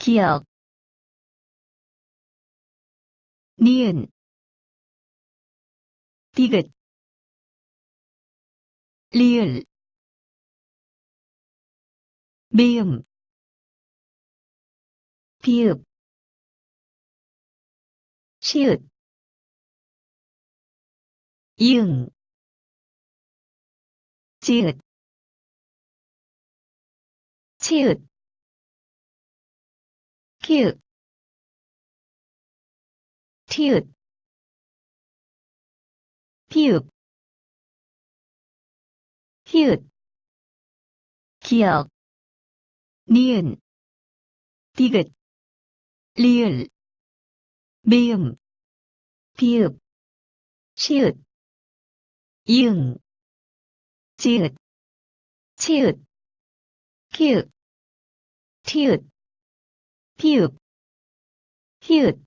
기억 니은 디귿 리을 미음 비읍 시읒 이응 지읒 치읒 키읔 티읒 피읍 히읗 기억 니은 디귿 리을 미음 비읍 시읒 이응 지읒 치읒 키읔 티읒 피읍 히읗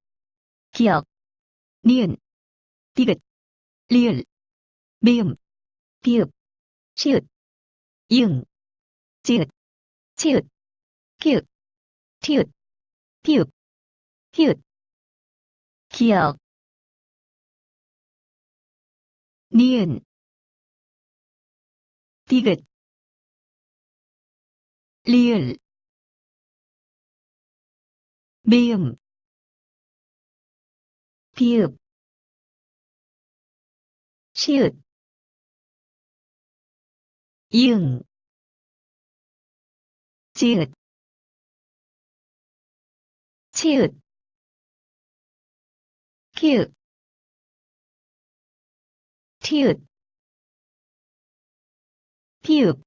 기억 니은 디귿 리을 미음 비읍 시읒 이응 지읒 치읒 키읔 티읒 피읍 히읗. 기억 니은 디귿 리을 미음 비읍 시읒 이응 지읒 치읒 키읔 티읒 피읍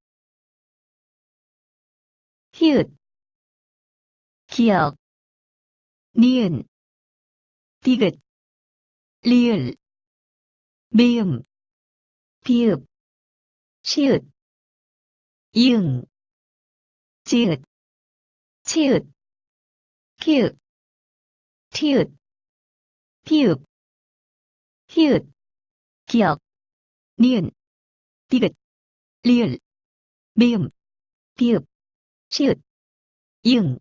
히읗 기억 니은 디귿 리을 미음 비읍 시읒 이응 지읒 치읒 키읔 티읒 피읍 히읗 기억 니은 디귿 리을 미음 비읍 시읒 이응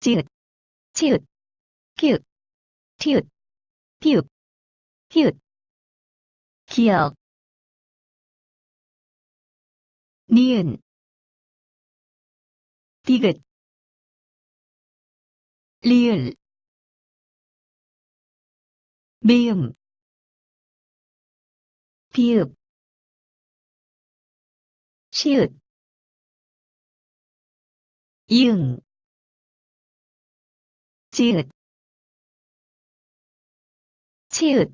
지읒 치읒 키읔 티읒 피읍 히읗 기억. 니은. 디귿. 리을. 미음. 비읍. 시읒 이응. 지읒 치읒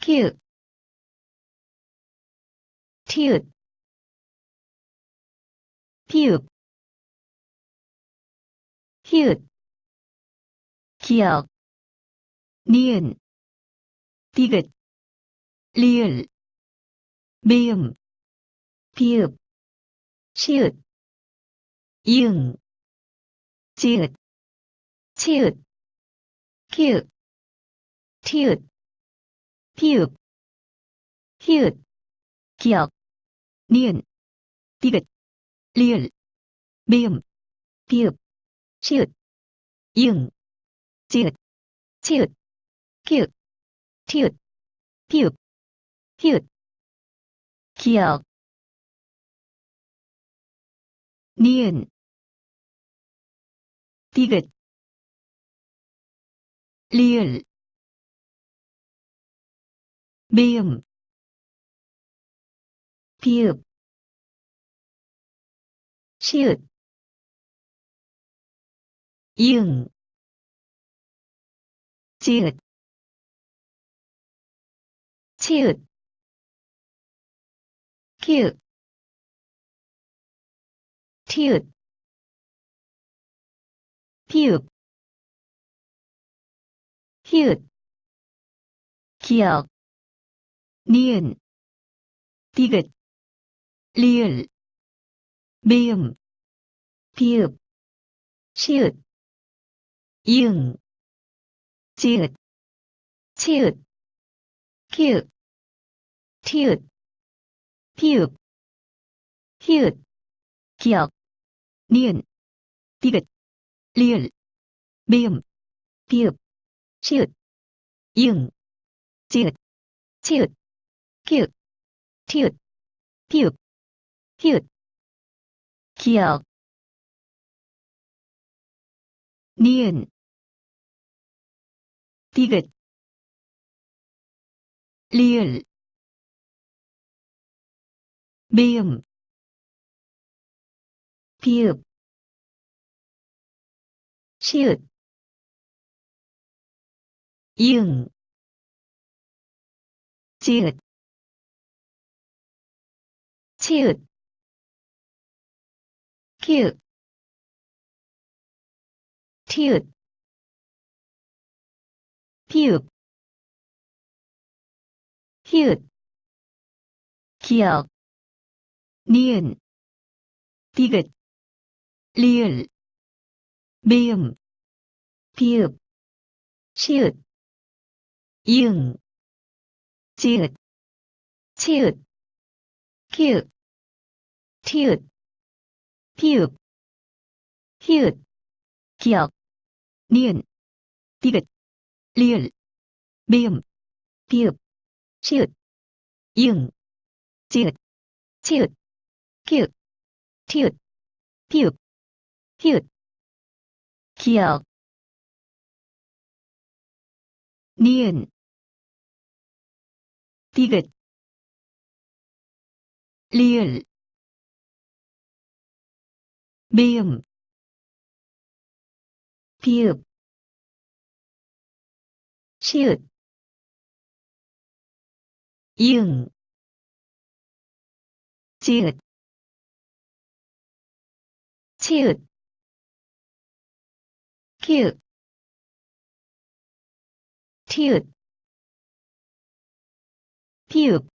키읔 티읒 피읍 히읗 기억 니은 디귿 리을 미음 비읍 시읒 이응 지읒 치읒 키읔 티읒 피읍 히읗 기억 니은 디귿 리을 미음 비읍 시읒 이응 지읒 치읒 키읔 티읒 피읍 히읗. 기억 니은 디귿 리을 미음 비읍 시읒 이응 지읒 치읒 키읔 티읒 피읍 히읗 기억 니은 디귿 리을 미음 비읍 시읒 이응 지읒 치읒 키읔 티읒 피읍 히읗 기억 니은 디귿, 리을, 미음, 비읍, 시읒, 이응, 지읒, 치읒, 키읒, 티읒, 피읒, 히읗, 기억, 니은, 디귿, 리을, 미음, 비읍, 시읒, 이응, 지읒, 치읒, 키읔, 티읒, 피읒, 히읗, 기억, 니은, 디귿, 리을, 미음, 비읍, 시읒, 이응, 지읒, 치읒, 키읔, 티읒, 피읒, 히읗, 기억, 니은, 디귿, 리을, 미음, 비읍, 시읒, 이응, 지읒, 치읒, 키읔, 티읒, 피읒, 히읗, 기억, 니은, 디귿, 리을, 미음, 비읍, 시읒, 이응, 지읒, 치읒, 키읔, 티읒, 피읒,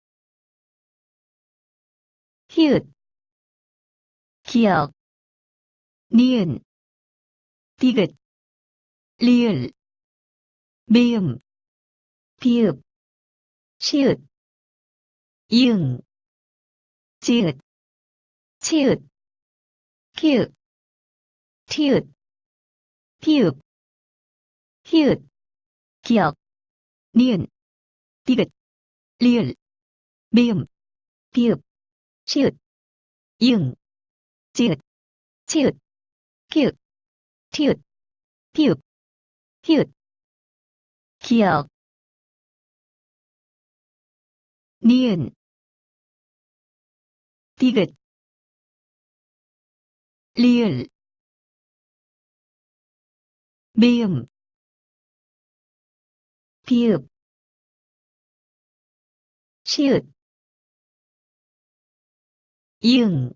히읗, 기억, 니은, 디귿, 리을, 미음, 비읍, 시읒, 이응, 지읒, 치읒, 키읔, 티읒, 피읒, 히읗, 기억, 니은, 디귿, 리을, 미음, 비읍, 시읒, 이응, 지읒, 치읒, 키읔, 티읒, 피읒, 히읗, 기억, 니은, 디귿, 리을, 미음, 비읍, 시읒, 이응,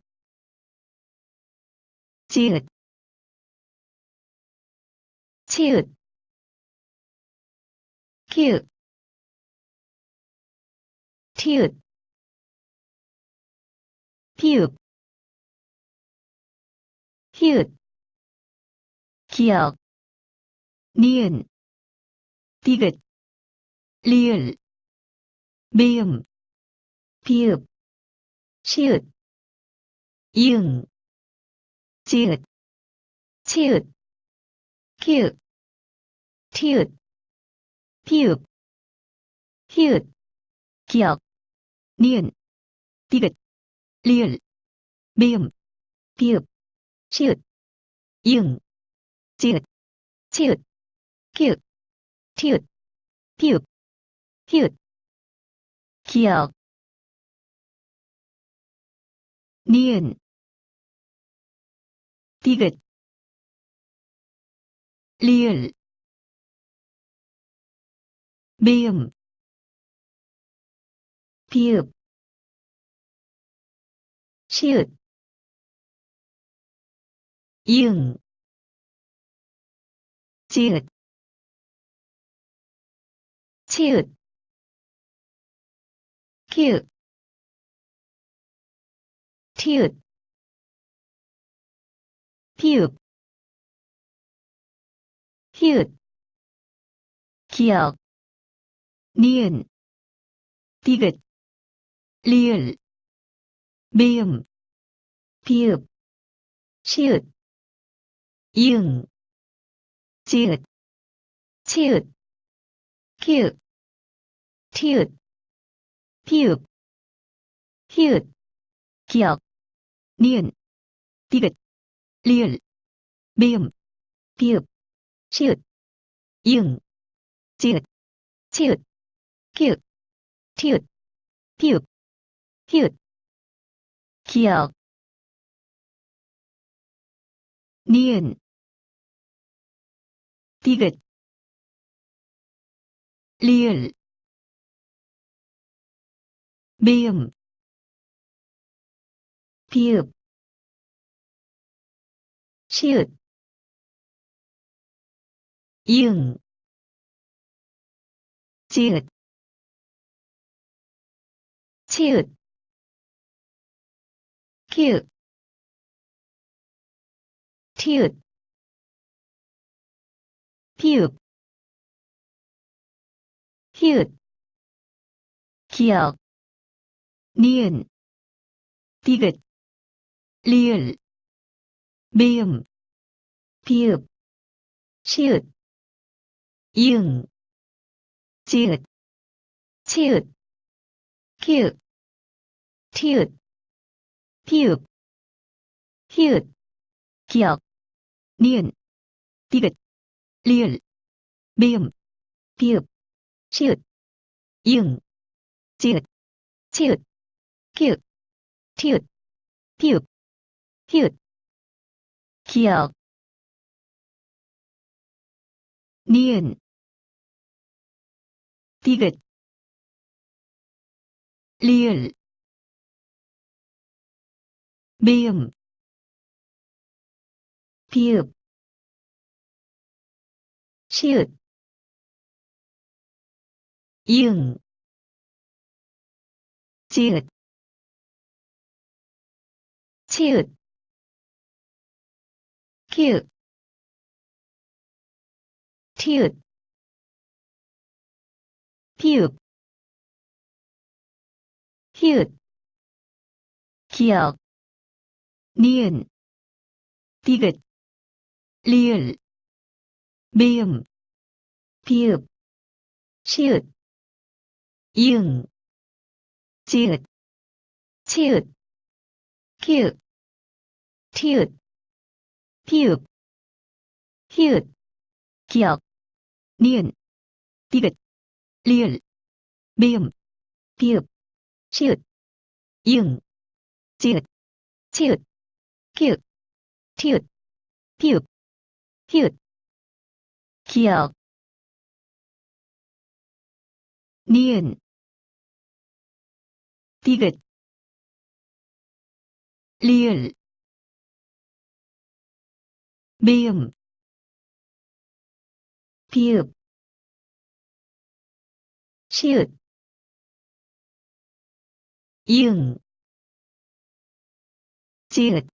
지읒, 치읒, 키읔, 티읒, 피읒, 히읗, 기억, 니은, 디귿, 리을, 미음, 비읍, 시읒, 이응, 지읒, 치읒, 키읔, 티읒, 피읒, 히읗, 기억, 니은, 디귿, 리을, 미음, 비읍, 시읒, 이응, 지읒, 치읒, 키읔, 티읒, 피읒, 히읗, 기억, 니은, 디귿, 리을, 미음, 비읍, 시읒, 이응, 지읒, 치읒, 키읔, 티읒, 피읒, 히읗, 기억, 니은, 디귿, 리을, 미음, 비읍, 시읒, 이응, 지읒, 치읒, 키읔, 티읒, 피읍, 히읗, 기역, 니은, 디귿, 리을, 미음, 비읍, 시읒, 이응, 지읒, 치읒, 키읔, 티읒, 피읍, 히읗, 기역, 니은, 디귿, 리을, 미음, 비읍, 시읒, 이응, 지읒, 치읒, 키읔, 티읒, 피읍, 히읗, 기역, 니은, 디귿, 리을, 미음, 비읍, 시읒, 이응, 지읒, 치읒, 키읔, 티읒, 피읍, 히읗, 기역, 니은, 디귿, 리을, 미음, 비읍, 시읒, 이응, 지읒, 치읒, 키읔, 티읒, 피읍, 히읗, 기역, 니은, 디귿, 리을, 미음, 비읍, 시읒, 이응, 지읒, 치읒, 키읔, 티읒, 피읍, 히읗, 기역, 니은, 디귿, 리을, 미음, 비읍, 시읒, 이응, 지읒, 치읒, 키읔, 티읒, 피읍, 히읗, 기역, 니은, 디귿, 리을, 미음, 비읍, 시읒, 이응, 지읒, 치읒, 키읔, 티읒, 피읍, 히읗, 기역, 니은, 디귿, 리을, 미음, 비읍, 시읒, 이응, 지읒,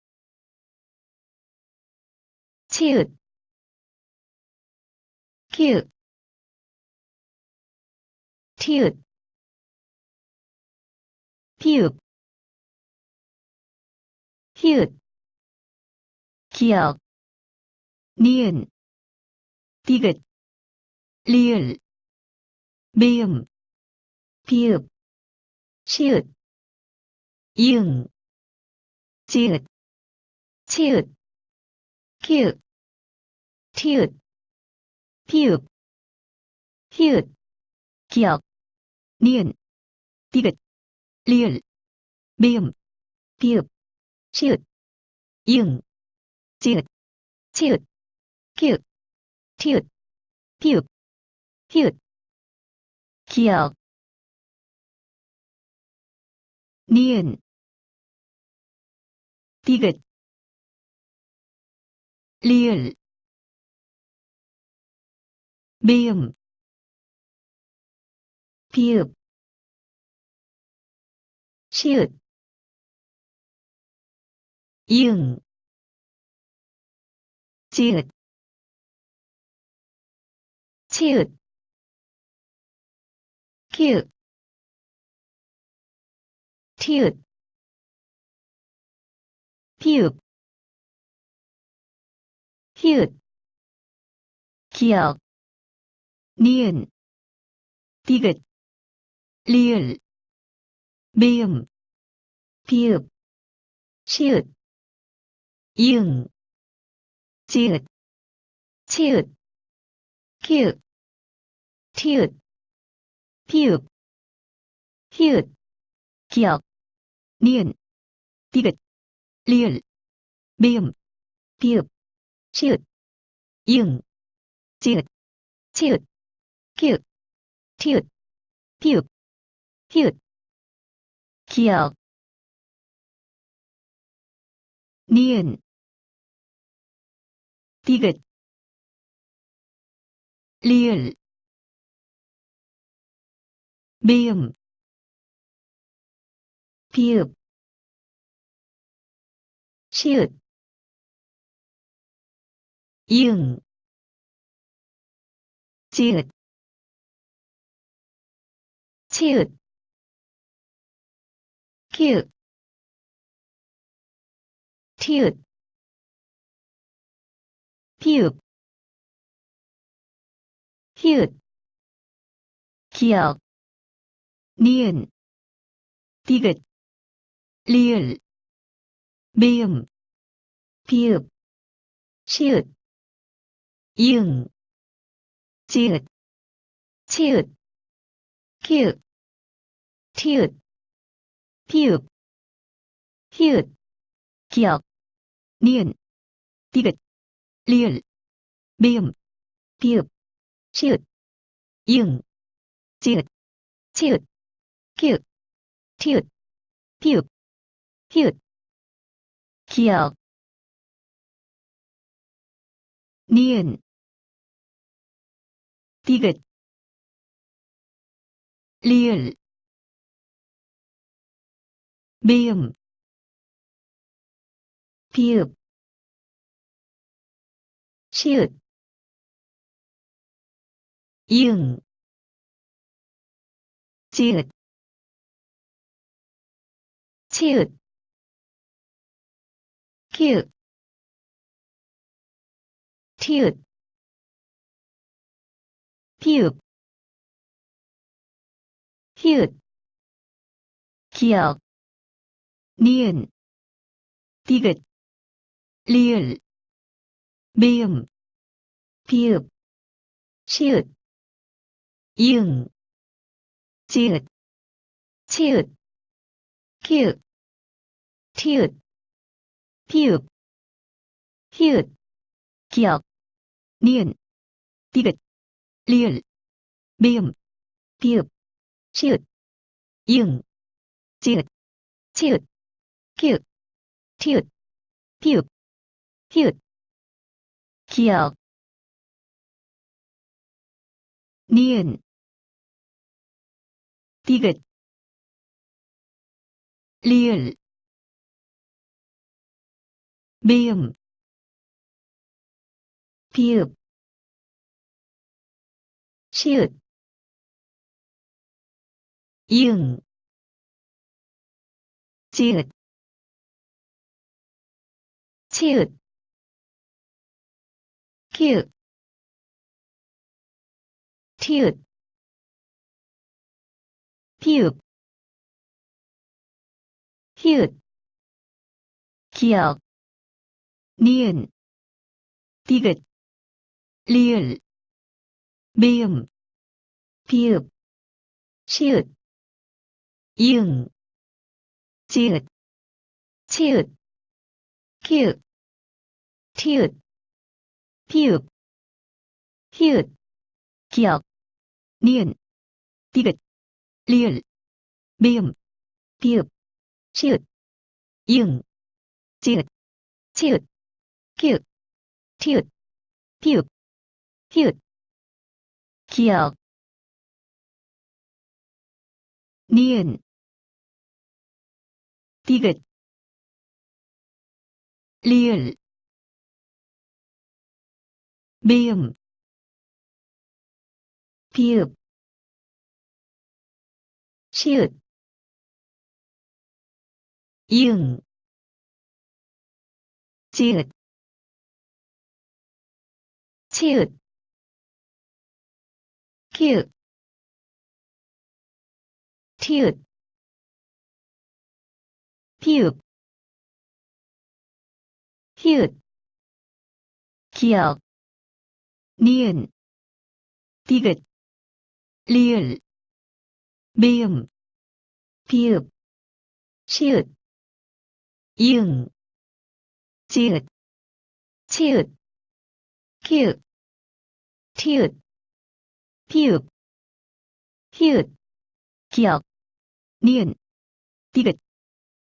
치읒, 키읔, 티읒, 피읍, 히읗, 기역, 니은, 디귿, 리을, 미음, 비읍, 시읒, 이응, 지읒, 치읒, 키읔, 티읒, 피읍, 히읗, 기역, 니은, 디귿, 리을, 미음, 비읍, 시읒, 이응, 지읒, 치읒, 키읔, 티읒, 피읍, 히읗, 기역, 니은, 디귿, 리을, 미음, 비읍, 시읒, 이응, 지읒, 치읒, 키읔, 티읒, 피읍, 히읗, 기억, 니은, 디귿, 리을, 미음, 비읍, 시읒, 이응, 지읒, 치읒, 키읔, 티읒, 피읍, 히읗, 기억, 니은, 디귿, 리을, 미음, 비읍, 시읒, 이응, 지읒, 치읒, 키읔, 티읒, 피읍, 히읗, 기억, 니은, 디귿, 리을, 미음, 비읍, 시읒, 이응, 지읒, 치읒, 키읔, 티읒, 피읍, 히읗, 기억, 니은, 디귿, 리을, 미음, 비읍, 시읒, 이응, 지읒, 치읒, 키읔, 티읒, 피읍, 히읗, 기억, 니은, 디귿, 리을, 미음, 비읍, 시읒, 이응, 지읒, 치읒, 키읔, 티읒, 피읍, 히읗, 기억, 니은, 디귿, 리을, 미음, 비읍, 시읒, 이응, 지읒, 치읒, 키읔, 티읒, 피읍, 히읗, 기억, 니은, 디귿, 리을, 미음, 비읍, 시읒, 이응, 지읒, 치읒, 키읔, 티읒, 피읍, 히읗, 기억, 니은, 디귿, 리을, 미음, 비읍, 시읒, 이응, 지읒, 치읒, 키읔, 티읒, 피읍, 히읗, 기억, 니은, 디귿, 리을, 미음, 비읍, 시읒, 이응, 지읒, 치읒, 키읔, 티읒, 피읍, 히읗, 기억, 니은, 디귿, 리을, 미음, 비읍, 시읒, 이응, 지읒, 치읒, 키읔, 티읒, 피읍, 히읗, 기억, 니은, 디귿, 리을, 미음, 비읍, 시읒, 이응, 지읒, 치읒, 키읔, 티읒, 피읍, 히읗, 기억, 니은, 디귿, 리을, 미음, 비읍, 시읒, 이응, 지읒, 치읓 키읔 티읕. 피읍 히읗 기역 니은. 디귿. 리을. 미음. 비읍. 시읒 이응. 지읒. 치읒. 키읔 티읒 피읍 히읗 기역 니은 디귿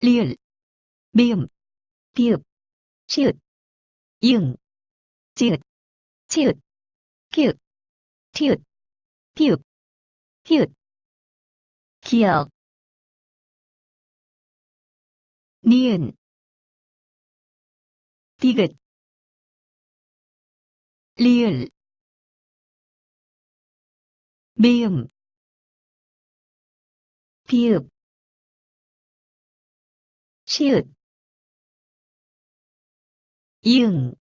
리을 미음 비읍 시읒 이응 지읒 치읒 키읔 티읒 피읍 히읗 기역 니은 디귿 리을 미음 비읍 시읒 이응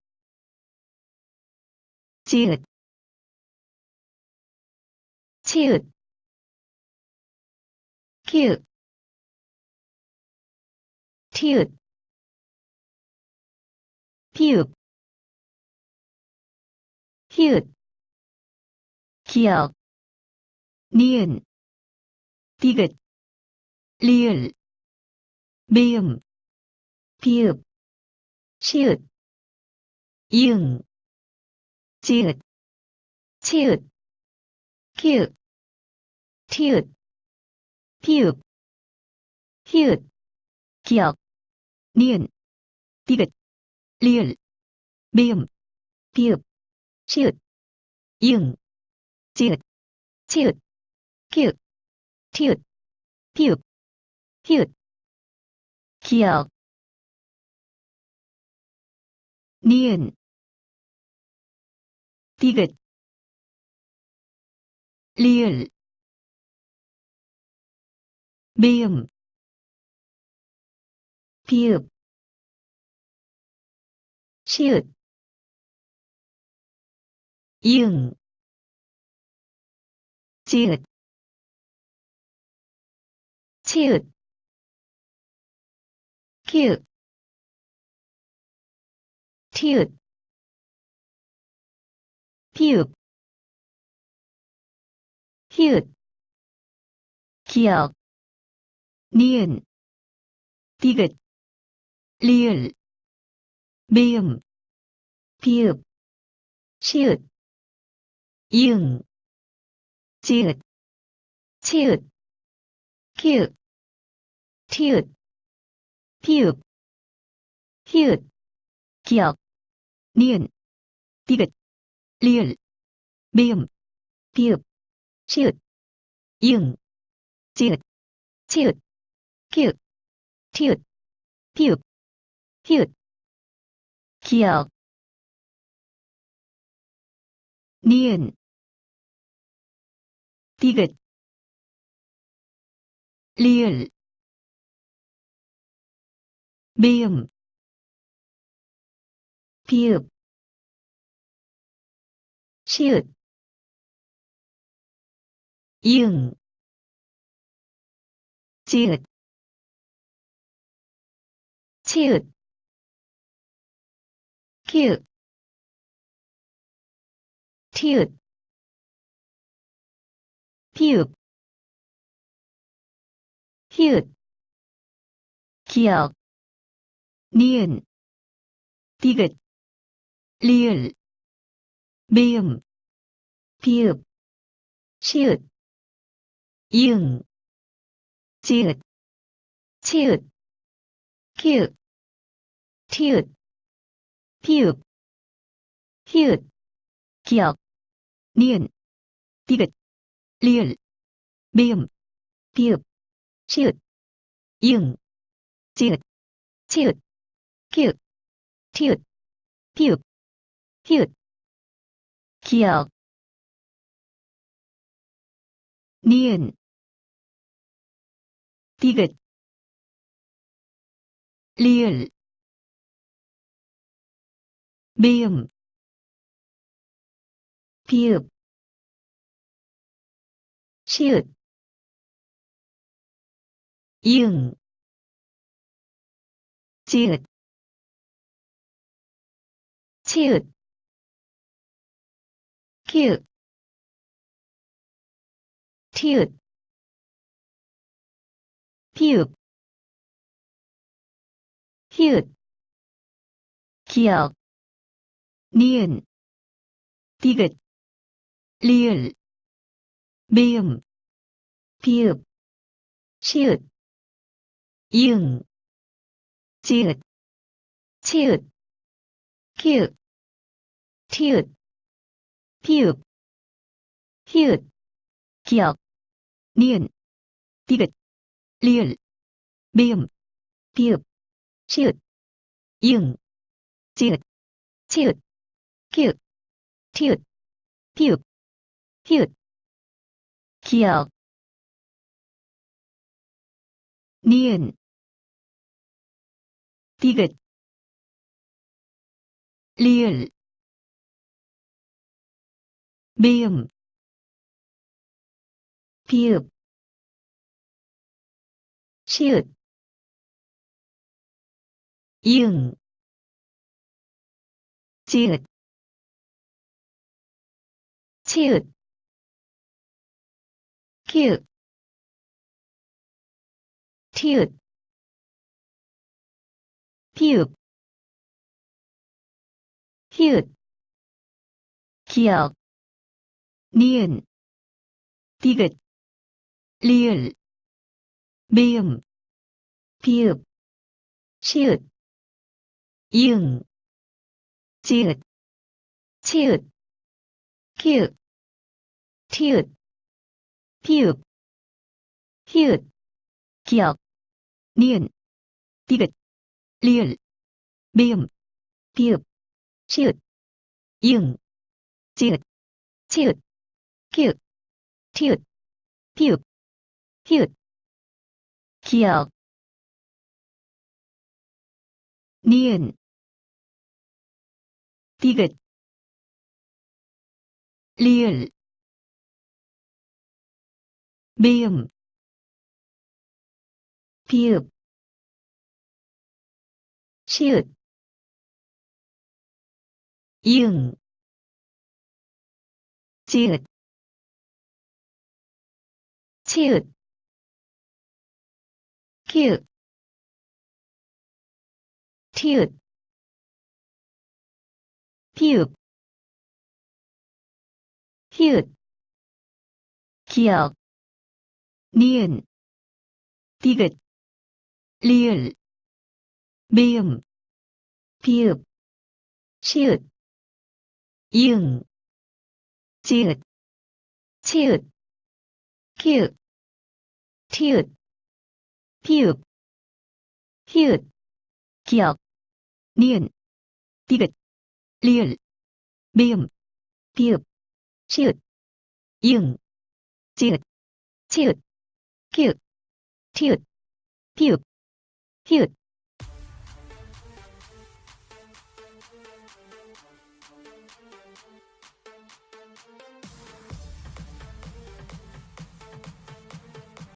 지읒 치읒 키읔 티읒 피읍 히읗 기역 니은 디귿 리을 미음 비읍 시읒 이응 지읒 치읒 키읔 티읒 피읍 히읗 기역 니은 디귿 리을 미음 비읍 시읒 이응 지읒 치읒 키읔 티읒 피읍 히읗 기역 니은. 디귿. 리을. 미음. 비읍. 시읒 이응. 지읒 치읒 키읔 티읒 피읍 히읗 기역 니은 디귿 리을 미음 비읍 시읒 이응 지읒 치읒 키읔 티읒 피읍 히읗 기역 니은 디귿 리을 미음 비읍 시읒 이응 지읒 치읒 키읔 티읒 피읍 히읗 기역 니은 디귿 리을 미음 비읍 시읒 이응 지읒 치읒 키읔 티읒 피읍 히읗 기역 니은 디귿 리을 미음 비읍 시읒 이응 지읒 치읒 키읔 티읒 피읍 히읗 기역 니은 디귿 리을 미음 비읍 시읒 이응 지읒 치읒 키읔 티읒 피읍 히읗 기역 니은. 디귿. 리을. 미음. 비읍, 시읒, 이응, 지읒, 치읒, 키읔, 티읒, 피읍, 히읗, 기역, 니은, 디귿, 리을, 미음, 비읍, 시읒, 이응, 지읒, 치읒, 키읔, 티읒, 피읍, 히읗, 기역, 니은, 디귿, 리을, 미음, 비읍, 시읒, 이응, 지읒, 치읒, 키읔, 티읒, 피읍, 히읗, 기역, 니은, 디귿, 리을, 미음, 비읍, 시읒, 이응, 지읒, 치읒, 키읔, 티읒, 피읍, 히읗, 기역, 니은, 디귿, 리을, 미음, 비읍, 시읒, 이응, 지읒, 치읒, 키읔, 티읒, 피읍, 히읗, 기역, 니은, 디귿, 리을, 미음, 비읍, 시읒, 이응, 지읒, 치읒, 키읔, 티읒, 피읍, 히읗, 기역, 니은, 디귿, 리을, 미음, 비읍, 시읒, 이응, 지읒, 치읒, 키읔, 티읒, 피읍, 히읗, 기역, 니은, 디귿, 리을, 미음, 비읍, 시읒, 이응, 지읒, 치읒, 키읔, 티읒, 피읍, 히읗, 기역, 니은, 디귿, 리을, 미음, 비읍, 시읒, 이응, 지읒, 치읒, 키읔, 티읒, 피읍, 히읗,